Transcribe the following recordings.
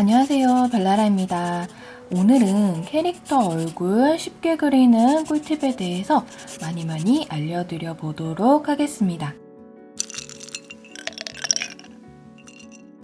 안녕하세요. 별나라입니다. 오늘은 캐릭터 얼굴 쉽게 그리는 꿀팁에 대해서 많이 많이 알려드려 보도록 하겠습니다.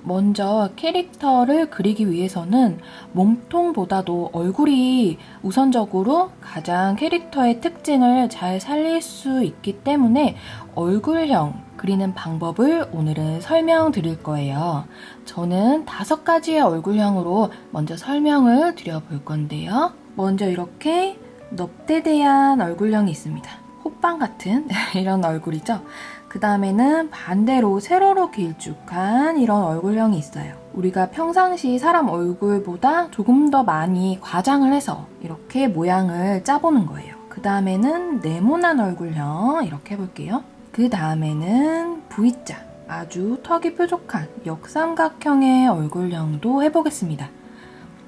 먼저 캐릭터를 그리기 위해서는 몸통보다도 얼굴이 우선적으로 가장 캐릭터의 특징을 잘 살릴 수 있기 때문에 얼굴형 그리는 방법을 오늘은 설명드릴 거예요. 저는 다섯 가지의 얼굴형으로 먼저 설명을 드려볼 건데요. 먼저 이렇게 넙대대한 얼굴형이 있습니다. 호빵 같은 이런 얼굴이죠. 그 다음에는 반대로 세로로 길쭉한 이런 얼굴형이 있어요. 우리가 평상시 사람 얼굴보다 조금 더 많이 과장을 해서 이렇게 모양을 짜보는 거예요. 그 다음에는 네모난 얼굴형 이렇게 해볼게요. 그 다음에는 V자 아주 턱이 뾰족한 역삼각형의 얼굴형도 해보겠습니다.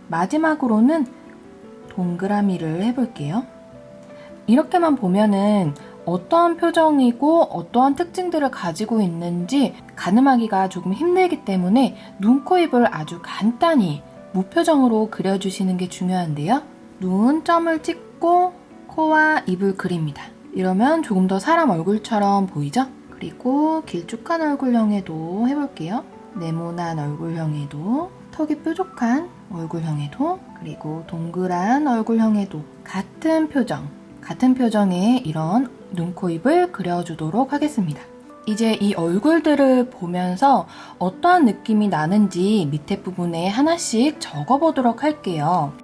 마지막으로는 동그라미를 해볼게요. 이렇게만 보면은 어떠한 표정이고 어떠한 특징들을 가지고 있는지 가늠하기가 조금 힘들기 때문에 눈, 코, 입을 아주 간단히 무표정으로 그려주시는 게 중요한데요. 눈 점을 찍고 코와 입을 그립니다. 이러면 조금 더 사람 얼굴처럼 보이죠? 그리고 길쭉한 얼굴형에도 해볼게요. 네모난 얼굴형에도 턱이 뾰족한 얼굴형에도 그리고 동그란 얼굴형에도 같은 표정 같은 표정의 이런 눈, 코, 입을 그려주도록 하겠습니다. 이제 이 얼굴들을 보면서 어떠한 느낌이 나는지 밑에 부분에 하나씩 적어보도록 할게요.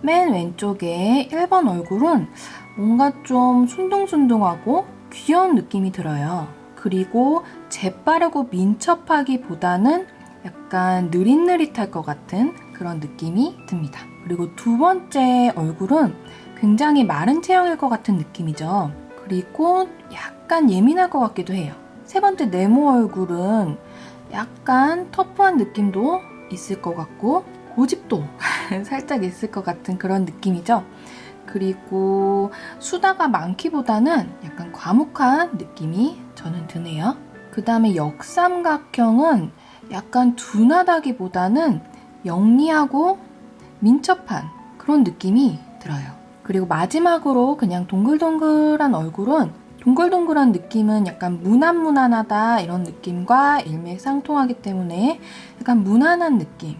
맨 왼쪽에 1번 얼굴은 뭔가 좀 순둥순둥하고 귀여운 느낌이 들어요. 그리고 재빠르고 민첩하기보다는 약간 느릿느릿할 것 같은 그런 느낌이 듭니다. 그리고 두 번째 얼굴은 굉장히 마른 체형일 것 같은 느낌이죠. 그리고 약간 예민할 것 같기도 해요. 세 번째 네모 얼굴은 약간 터프한 느낌도 있을 것 같고 고집도 살짝 있을 것 같은 그런 느낌이죠. 그리고 수다가 많기보다는 약간 과묵한 느낌이 저는 드네요. 그 다음에 역삼각형은 약간 둔하다기보다는 영리하고 민첩한 그런 느낌이 들어요. 그리고 마지막으로 그냥 동글동글한 얼굴은 동글동글한 느낌은 약간 무난무난하다 이런 느낌과 일맥상통하기 때문에 약간 무난한 느낌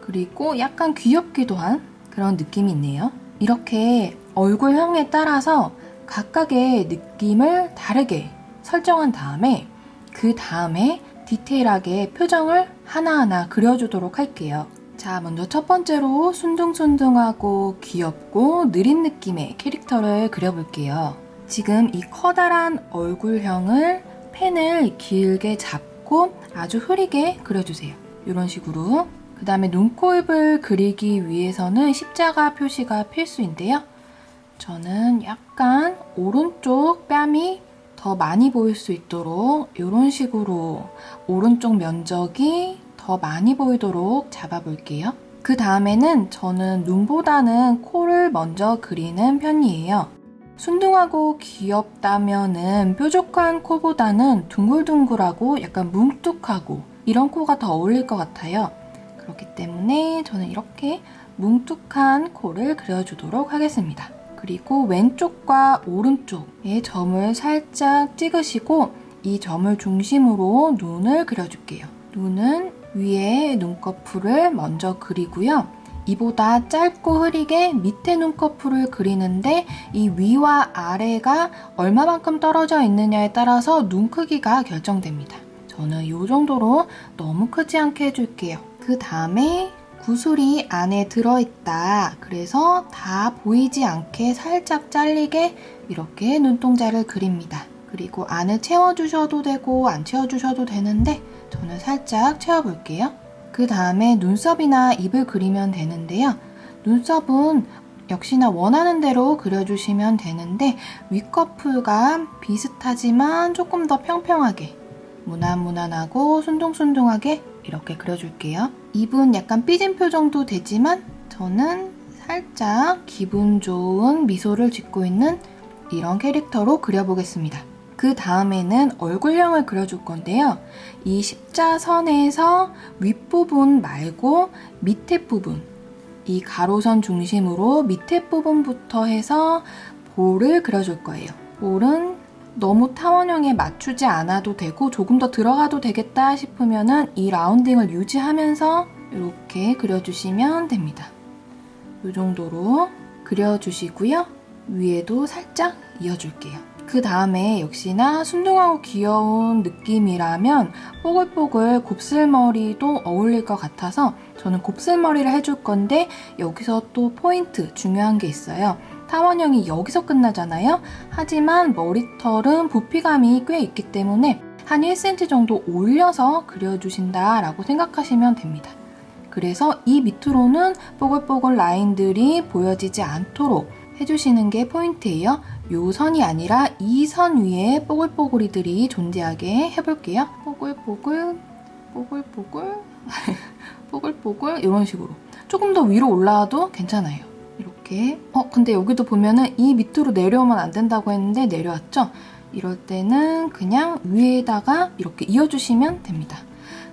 그리고 약간 귀엽기도 한 그런 느낌이 있네요. 이렇게 얼굴형에 따라서 각각의 느낌을 다르게 설정한 다음에 그 다음에 디테일하게 표정을 하나하나 그려주도록 할게요. 자, 먼저 첫 번째로 순둥순둥하고 귀엽고 느린 느낌의 캐릭터를 그려볼게요. 지금 이 커다란 얼굴형을 펜을 길게 잡고 아주 흐리게 그려주세요. 이런 식으로. 그 다음에 눈, 코, 입을 그리기 위해서는 십자가 표시가 필수인데요. 저는 약간 오른쪽 뺨이 더 많이 보일 수 있도록 이런 식으로 오른쪽 면적이 더 많이 보이도록 잡아볼게요. 그 다음에는 저는 눈보다는 코를 먼저 그리는 편이에요. 순둥하고 귀엽다면은 뾰족한 코보다는 둥글둥글하고 약간 뭉툭하고 이런 코가 더 어울릴 것 같아요. 그렇기 때문에 저는 이렇게 뭉툭한 코를 그려주도록 하겠습니다. 그리고 왼쪽과 오른쪽에 점을 살짝 찍으시고 이 점을 중심으로 눈을 그려줄게요. 눈은 위에 눈꺼풀을 먼저 그리고요. 이보다 짧고 흐리게 밑에 눈꺼풀을 그리는데 이 위와 아래가 얼마만큼 떨어져 있느냐에 따라서 눈 크기가 결정됩니다. 저는 이 정도로 너무 크지 않게 해줄게요. 그 다음에 구슬이 안에 들어있다. 그래서 다 보이지 않게 살짝 잘리게 이렇게 눈동자를 그립니다. 그리고 안을 채워주셔도 되고 안 채워주셔도 되는데 저는 살짝 채워볼게요. 그 다음에 눈썹이나 입을 그리면 되는데요. 눈썹은 역시나 원하는 대로 그려주시면 되는데 윗꺼풀과 비슷하지만 조금 더 평평하게 무난무난하고 순둥순둥하게 이렇게 그려줄게요. 입은 약간 삐진 표정도 되지만 저는 살짝 기분 좋은 미소를 짓고 있는 이런 캐릭터로 그려보겠습니다. 그 다음에는 얼굴형을 그려줄 건데요. 이 십자선에서 윗부분 말고 밑에 부분, 이 가로선 중심으로 밑에 부분부터 해서 볼을 그려줄 거예요. 볼은 너무 타원형에 맞추지 않아도 되고 조금 더 들어가도 되겠다 싶으면 은 이 라운딩을 유지하면서 이렇게 그려주시면 됩니다. 이 정도로 그려주시고요. 위에도 살짝 이어줄게요. 그 다음에 역시나 순둥하고 귀여운 느낌이라면 뽀글뽀글 곱슬머리도 어울릴 것 같아서 저는 곱슬머리를 해줄 건데 여기서 또 포인트 중요한 게 있어요. 타원형이 여기서 끝나잖아요. 하지만 머리털은 부피감이 꽤 있기 때문에 한 1cm 정도 올려서 그려주신다라고 생각하시면 됩니다. 그래서 이 밑으로는 뽀글뽀글 라인들이 보여지지 않도록 해주시는 게 포인트예요. 요 선이 아니라 이 선 위에 뽀글뽀글이들이 존재하게 해볼게요. 뽀글뽀글, 뽀글뽀글, 뽀글뽀글 이런 식으로 조금 더 위로 올라와도 괜찮아요. 이렇게 어 근데 여기도 보면은 이 밑으로 내려오면 안 된다고 했는데 내려왔죠? 이럴 때는 그냥 위에다가 이렇게 이어주시면 됩니다.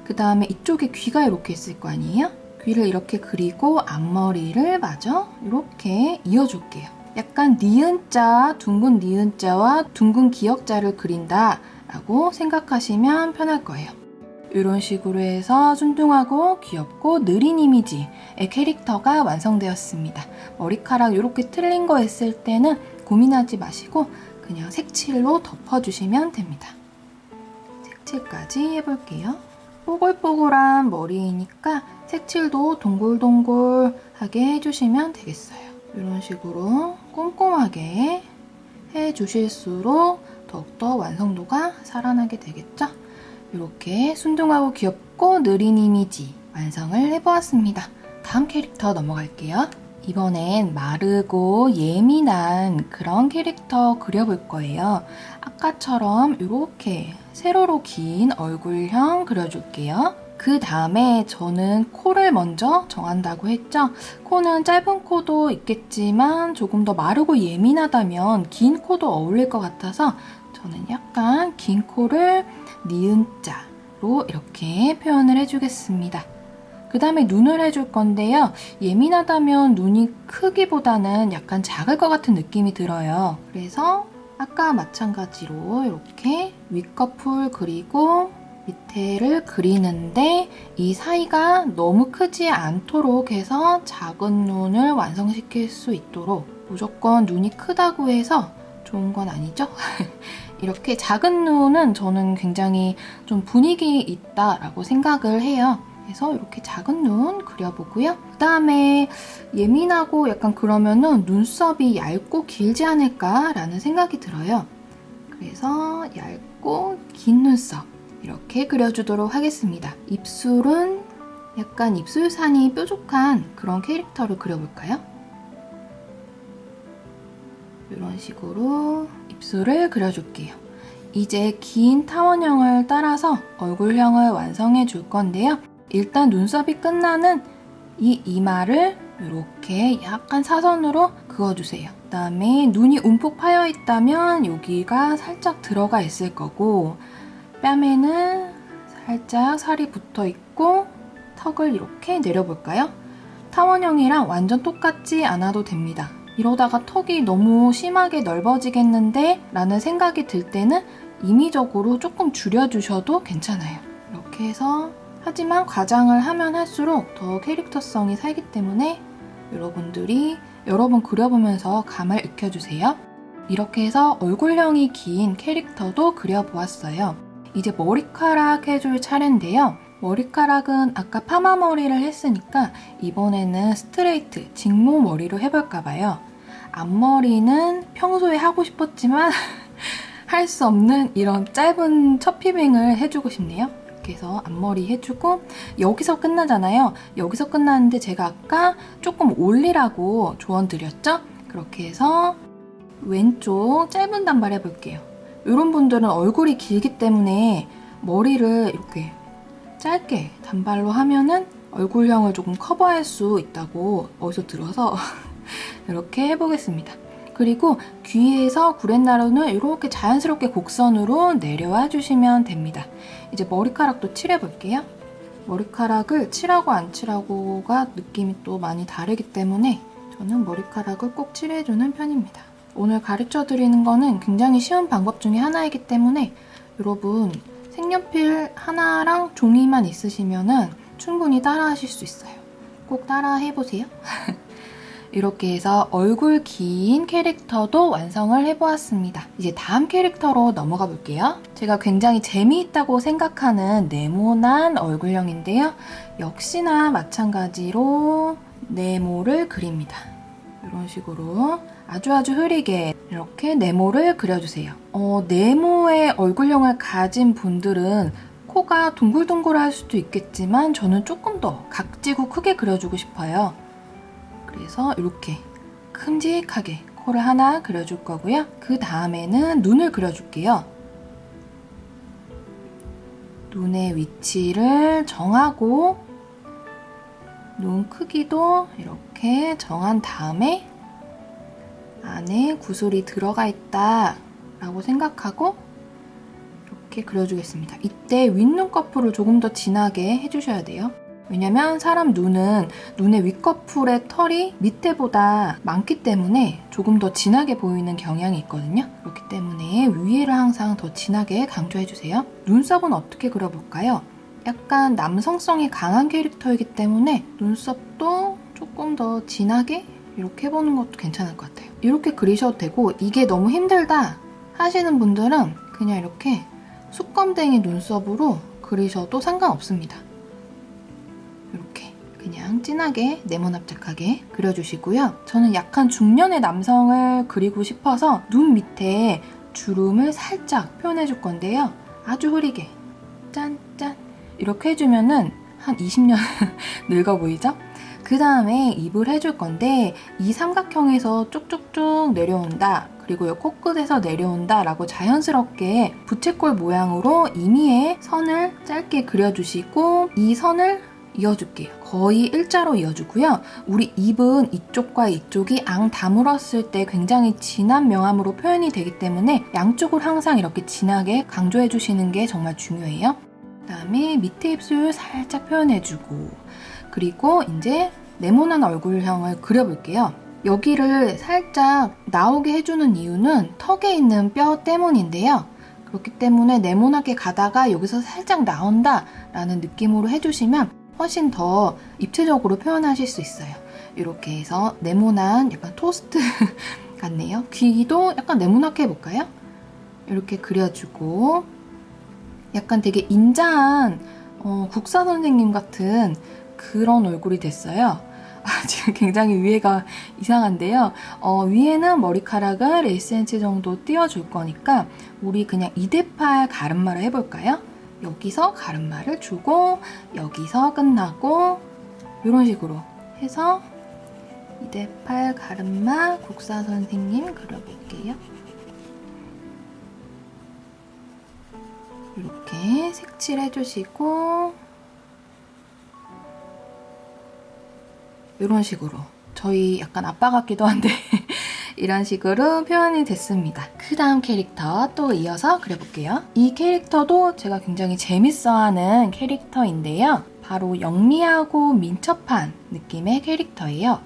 그 다음에 이쪽에 귀가 이렇게 있을 거 아니에요? 귀를 이렇게 그리고 앞머리를 마저 이렇게 이어줄게요. 약간 니은자, 둥근 니은자와 둥근 기역자를 그린다 라고 생각하시면 편할 거예요. 이런 식으로 해서 순둥하고 귀엽고 느린 이미지의 캐릭터가 완성되었습니다. 머리카락 이렇게 틀린 거 있을 때는 고민하지 마시고 그냥 색칠로 덮어주시면 됩니다. 색칠까지 해볼게요. 뽀글뽀글한 머리이니까 색칠도 동글동글하게 해주시면 되겠어요. 이런 식으로 꼼꼼하게 해주실수록 더욱더 완성도가 살아나게 되겠죠? 이렇게 순둥하고 귀엽고 느린 이미지 완성을 해보았습니다. 다음 캐릭터 넘어갈게요. 이번엔 마르고 예민한 그런 캐릭터 그려볼 거예요. 아까처럼 이렇게 세로로 긴 얼굴형 그려줄게요. 그 다음에 저는 코를 먼저 정한다고 했죠. 코는 짧은 코도 있겠지만 조금 더 마르고 예민하다면 긴 코도 어울릴 것 같아서 저는 약간 긴 코를 니은자로 이렇게 표현을 해주겠습니다. 그 다음에 눈을 해줄 건데요. 예민하다면 눈이 크기보다는 약간 작을 것 같은 느낌이 들어요. 그래서 아까 마찬가지로 이렇게 윗꺼풀 그리고 밑에를 그리는데 이 사이가 너무 크지 않도록 해서 작은 눈을 완성시킬 수 있도록 무조건 눈이 크다고 해서 좋은 건 아니죠? 이렇게 작은 눈은 저는 굉장히 좀 분위기 있다라고 생각을 해요. 그래서 이렇게 작은 눈 그려보고요. 그 다음에 예민하고 약간 그러면은 눈썹이 얇고 길지 않을까라는 생각이 들어요. 그래서 얇고 긴 눈썹 이렇게 그려주도록 하겠습니다. 입술은 약간 입술산이 뾰족한 그런 캐릭터를 그려볼까요? 이런 식으로 입술을 그려줄게요. 이제 긴 타원형을 따라서 얼굴형을 완성해 줄 건데요. 일단 눈썹이 끝나는 이 이마를 이렇게 약간 사선으로 그어주세요. 그 다음에 눈이 움푹 파여 있다면 여기가 살짝 들어가 있을 거고 뺨에는 살짝 살이 붙어 있고 턱을 이렇게 내려볼까요? 타원형이랑 완전 똑같지 않아도 됩니다. 이러다가 턱이 너무 심하게 넓어지겠는데 라는 생각이 들 때는 임의적으로 조금 줄여주셔도 괜찮아요. 이렇게 해서 하지만 과장을 하면 할수록 더 캐릭터성이 살기 때문에 여러분들이 여러 번 그려보면서 감을 익혀주세요. 이렇게 해서 얼굴형이 긴 캐릭터도 그려보았어요. 이제 머리카락 해줄 차례인데요. 머리카락은 아까 파마 머리를 했으니까 이번에는 스트레이트, 직모 머리로 해볼까 봐요. 앞머리는 평소에 하고 싶었지만 할 수 없는 이런 짧은 첫 피빙을 해주고 싶네요. 해서 앞머리 해주고 여기서 끝나잖아요. 여기서 끝났는데 제가 아까 조금 올리라고 조언 드렸죠? 그렇게 해서 왼쪽 짧은 단발 해볼게요. 이런 분들은 얼굴이 길기 때문에 머리를 이렇게 짧게 단발로 하면은 얼굴형을 조금 커버할 수 있다고 어디서 들어서 이렇게 해보겠습니다. 그리고 귀에서 구렛나루는 이렇게 자연스럽게 곡선으로 내려와 주시면 됩니다. 이제 머리카락도 칠해볼게요. 머리카락을 칠하고 안 칠하고가 느낌이 또 많이 다르기 때문에 저는 머리카락을 꼭 칠해주는 편입니다. 오늘 가르쳐 드리는 거는 굉장히 쉬운 방법 중에 하나이기 때문에 여러분 색연필 하나랑 종이만 있으시면 충분히 따라 하실 수 있어요. 꼭 따라 해보세요. 이렇게 해서 얼굴 긴 캐릭터도 완성을 해보았습니다. 이제 다음 캐릭터로 넘어가 볼게요. 제가 굉장히 재미있다고 생각하는 네모난 얼굴형인데요. 역시나 마찬가지로 네모를 그립니다. 이런 식으로 아주 아주 흐리게 이렇게 네모를 그려주세요. 어, 네모의 얼굴형을 가진 분들은 코가 동글동글할 수도 있겠지만 저는 조금 더 각지고 크게 그려주고 싶어요. 그래서 이렇게 큼직하게 코를 하나 그려줄 거고요. 그 다음에는 눈을 그려줄게요. 눈의 위치를 정하고 눈 크기도 이렇게 정한 다음에 안에 구슬이 들어가 있다 라고 생각하고 이렇게 그려주겠습니다. 이때 윗눈꺼풀을 조금 더 진하게 해주셔야 돼요. 왜냐면 사람 눈은 눈의 윗꺼풀의 털이 밑에보다 많기 때문에 조금 더 진하게 보이는 경향이 있거든요. 그렇기 때문에 위에를 항상 더 진하게 강조해주세요. 눈썹은 어떻게 그려볼까요? 약간 남성성이 강한 캐릭터이기 때문에 눈썹도 조금 더 진하게 이렇게 해보는 것도 괜찮을 것 같아요. 이렇게 그리셔도 되고 이게 너무 힘들다 하시는 분들은 그냥 이렇게 수검댕이 눈썹으로 그리셔도 상관없습니다. 그냥 진하게 네모납작하게 그려주시고요. 저는 약간 중년의 남성을 그리고 싶어서 눈 밑에 주름을 살짝 표현해 줄 건데요. 아주 흐리게 짠짠 이렇게 해주면 은 한 20년 늙어 보이죠? 그 다음에 입을 해줄 건데 이 삼각형에서 쭉쭉쭉 내려온다 그리고 이 코끝에서 내려온다 라고 자연스럽게 부채꼴 모양으로 이미의 선을 짧게 그려주시고 이 선을 이어줄게요. 거의 일자로 이어주고요. 우리 입은 이쪽과 이쪽이 앙 다물었을 때 굉장히 진한 명암으로 표현이 되기 때문에 양쪽을 항상 이렇게 진하게 강조해 주시는 게 정말 중요해요. 그다음에 밑에 입술 살짝 표현해주고 그리고 이제 네모난 얼굴형을 그려볼게요. 여기를 살짝 나오게 해주는 이유는 턱에 있는 뼈 때문인데요. 그렇기 때문에 네모나게 가다가 여기서 살짝 나온다 라는 느낌으로 해주시면 훨씬 더 입체적으로 표현하실 수 있어요. 이렇게 해서 네모난 약간 토스트 같네요. 귀도 약간 네모나게 해볼까요? 이렇게 그려주고 약간 되게 인자한 어, 국사 선생님 같은 그런 얼굴이 됐어요. 아, 지금 굉장히 위에가 이상한데요. 어, 위에는 머리카락을 1cm 정도 띄워줄 거니까 우리 그냥 2대8 가름마를 해볼까요? 여기서 가름마를 주고 여기서 끝나고 이런 식으로 해서 2대8 가름마 국사 선생님 그려볼게요. 이렇게 색칠해주시고 이런 식으로 저희 약간 아빠 같기도 한데 이런 식으로 표현이 됐습니다. 그 다음 캐릭터 또 이어서 그려볼게요. 이 캐릭터도 제가 굉장히 재밌어하는 캐릭터인데요. 바로 영리하고 민첩한 느낌의 캐릭터예요.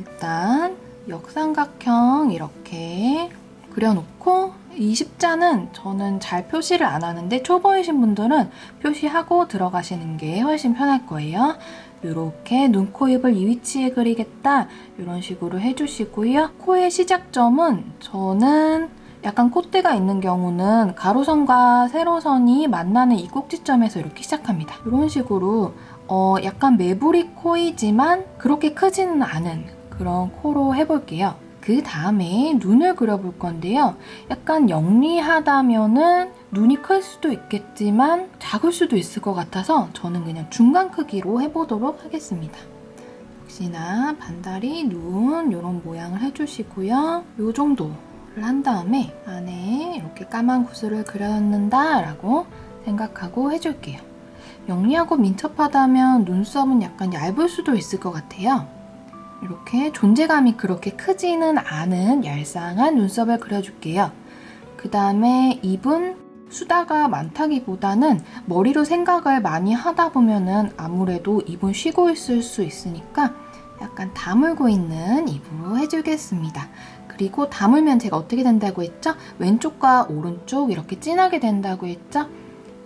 일단 역삼각형 이렇게 그려놓고 이 십자는 저는 잘 표시를 안 하는데 초보이신 분들은 표시하고 들어가시는 게 훨씬 편할 거예요. 이렇게 눈, 코, 입을 이 위치에 그리겠다 이런 식으로 해주시고요. 코의 시작점은 저는 약간 콧대가 있는 경우는 가로선과 세로선이 만나는 이 꼭지점에서 이렇게 시작합니다. 이런 식으로 어 약간 매부리 코이지만 그렇게 크지는 않은 그런 코로 해볼게요. 그 다음에 눈을 그려볼 건데요. 약간 영리하다면은 눈이 클 수도 있겠지만 작을 수도 있을 것 같아서 저는 그냥 중간 크기로 해보도록 하겠습니다. 역시나 반다리, 눈 이런 모양을 해주시고요. 이 정도를 한 다음에 안에 이렇게 까만 구슬을 그렸는다 라고 생각하고 해줄게요. 영리하고 민첩하다면 눈썹은 약간 얇을 수도 있을 것 같아요. 이렇게 존재감이 그렇게 크지는 않은 얄쌍한 눈썹을 그려줄게요. 그 다음에 입은 수다가 많다기보다는 머리로 생각을 많이 하다 보면은 아무래도 입은 쉬고 있을 수 있으니까 약간 다물고 있는 입으로 해주겠습니다. 그리고 다물면 제가 어떻게 된다고 했죠? 왼쪽과 오른쪽 이렇게 진하게 된다고 했죠?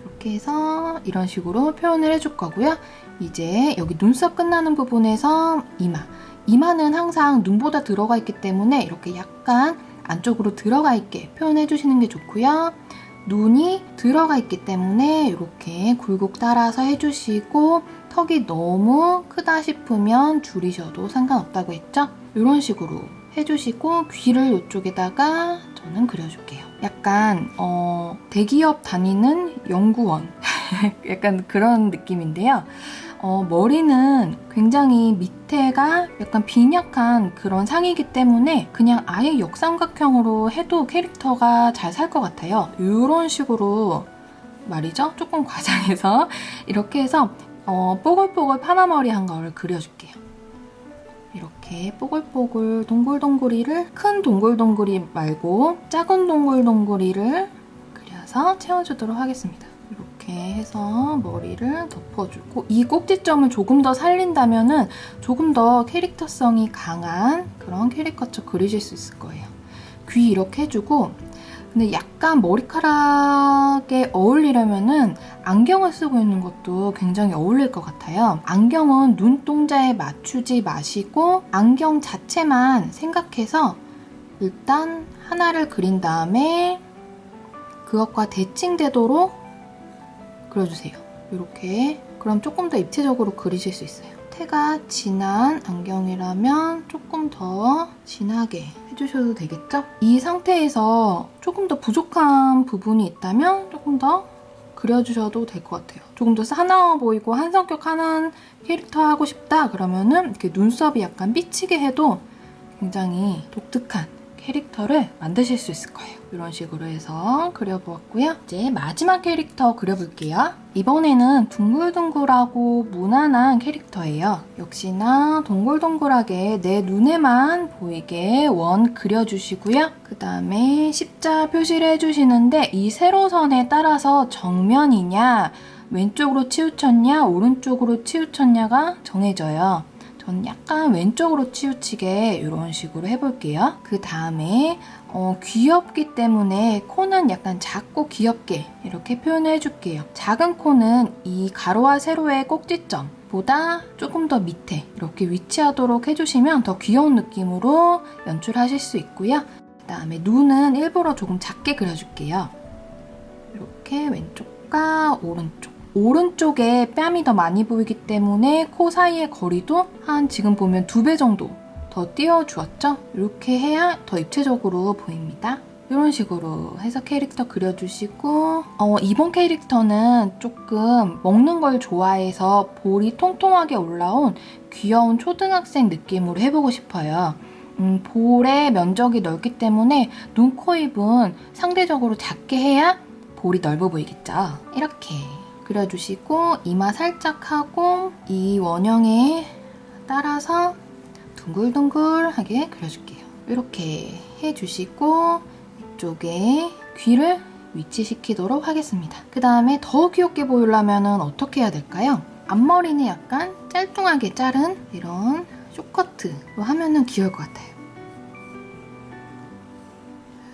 이렇게 해서 이런 식으로 표현을 해줄 거고요. 이제 여기 눈썹 끝나는 부분에서 이마. 이마는 항상 눈보다 들어가 있기 때문에 이렇게 약간 안쪽으로 들어가 있게 표현해 주시는 게 좋고요. 눈이 들어가 있기 때문에 이렇게 굴곡 따라서 해주시고 턱이 너무 크다 싶으면 줄이셔도 상관없다고 했죠? 이런 식으로 해주시고 귀를 이쪽에다가 저는 그려줄게요. 약간 어, 대기업 다니는 연구원 약간 그런 느낌인데요. 어, 머리는 굉장히 밑에가 약간 빈약한 그런 상이기 때문에 그냥 아예 역삼각형으로 해도 캐릭터가 잘 살 것 같아요. 이런 식으로 말이죠. 조금 과장해서 이렇게 해서 어, 뽀글뽀글 파마머리 한 거를 그려줄게요. 이렇게 뽀글뽀글 동글동글이를 큰 동글동글이 말고 작은 동글동글이를 그려서 채워주도록 하겠습니다. 이렇게 해서 머리를 덮어주고 이 꼭지점을 조금 더 살린다면 조금 더 캐릭터성이 강한 그런 캐릭터처 그리실 수 있을 거예요. 귀 이렇게 해주고 근데 약간 머리카락에 어울리려면 은 안경을 쓰고 있는 것도 굉장히 어울릴 것 같아요. 안경은 눈동자에 맞추지 마시고 안경 자체만 생각해서 일단 하나를 그린 다음에 그것과 대칭되도록 그려주세요. 이렇게 그럼 조금 더 입체적으로 그리실 수 있어요. 태가 진한 안경이라면 조금 더 진하게 해주셔도 되겠죠? 이 상태에서 조금 더 부족한 부분이 있다면 조금 더 그려주셔도 될 것 같아요. 조금 더 사나워 보이고 한 성격 하는 캐릭터 하고 싶다 그러면은 이렇게 눈썹이 약간 삐치게 해도 굉장히 독특한 캐릭터를 만드실 수 있을 거예요. 이런 식으로 해서 그려보았고요. 이제 마지막 캐릭터 그려볼게요. 이번에는 둥글둥글하고 무난한 캐릭터예요. 역시나 동글동글하게 내 눈에만 보이게 원 그려주시고요. 그 다음에 십자 표시를 해주시는데 이 세로선에 따라서 정면이냐 왼쪽으로 치우쳤냐 오른쪽으로 치우쳤냐가 정해져요. 저는 약간 왼쪽으로 치우치게 이런 식으로 해볼게요. 그 다음에 어, 귀엽기 때문에 코는 약간 작고 귀엽게 이렇게 표현을 해줄게요. 작은 코는 이 가로와 세로의 꼭지점 보다 조금 더 밑에 이렇게 위치하도록 해주시면 더 귀여운 느낌으로 연출하실 수 있고요. 그 다음에 눈은 일부러 조금 작게 그려줄게요. 이렇게 왼쪽과 오른쪽 오른쪽에 뺨이 더 많이 보이기 때문에 코 사이의 거리도 한 지금 보면 두 배 정도 더 띄워주었죠? 이렇게 해야 더 입체적으로 보입니다. 이런 식으로 해서 캐릭터 그려주시고 어, 이번 캐릭터는 조금 먹는 걸 좋아해서 볼이 통통하게 올라온 귀여운 초등학생 느낌으로 해보고 싶어요. 음, 볼의 면적이 넓기 때문에 눈, 코, 입은 상대적으로 작게 해야 볼이 넓어 보이겠죠? 이렇게 그려주시고 이마 살짝 하고 이 원형에 따라서 둥글둥글하게 그려줄게요. 이렇게 해주시고 이쪽에 귀를 위치시키도록 하겠습니다. 그 다음에 더 귀엽게 보이려면 어떻게 해야 될까요? 앞머리는 약간 짤뚱하게 자른 이런 쇼커트로 하면 귀여울 것 같아요.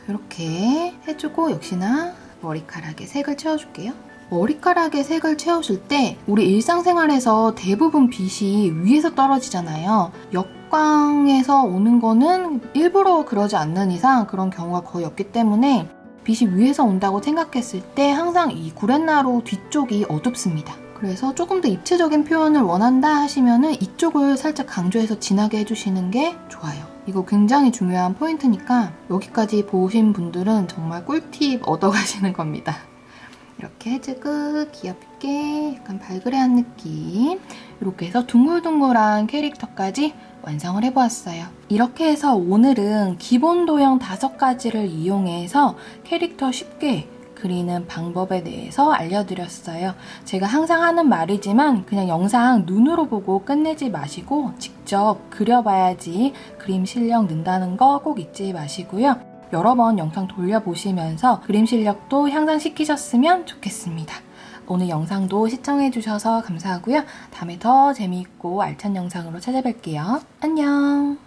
이렇게 해주고 역시나 머리카락에 색을 채워줄게요. 머리카락에 색을 채우실 때 우리 일상생활에서 대부분 빛이 위에서 떨어지잖아요. 역광에서 오는 거는 일부러 그러지 않는 이상 그런 경우가 거의 없기 때문에 빛이 위에서 온다고 생각했을 때 항상 이 구렛나루 뒤쪽이 어둡습니다. 그래서 조금 더 입체적인 표현을 원한다 하시면 은 이쪽을 살짝 강조해서 진하게 해주시는 게 좋아요. 이거 굉장히 중요한 포인트니까 여기까지 보신 분들은 정말 꿀팁 얻어가시는 겁니다. 이렇게 해주고 귀엽게 약간 발그레한 느낌 이렇게 해서 둥글둥글한 캐릭터까지 완성을 해보았어요. 이렇게 해서 오늘은 기본 도형 다섯 가지를 이용해서 캐릭터 쉽게 그리는 방법에 대해서 알려드렸어요. 제가 항상 하는 말이지만 그냥 영상 눈으로 보고 끝내지 마시고 직접 그려봐야지 그림 실력 는다는 거 꼭 잊지 마시고요. 여러 번 영상 돌려보시면서 그림 실력도 향상시키셨으면 좋겠습니다. 오늘 영상도 시청해주셔서 감사하고요. 다음에 더 재미있고 알찬 영상으로 찾아뵐게요. 안녕!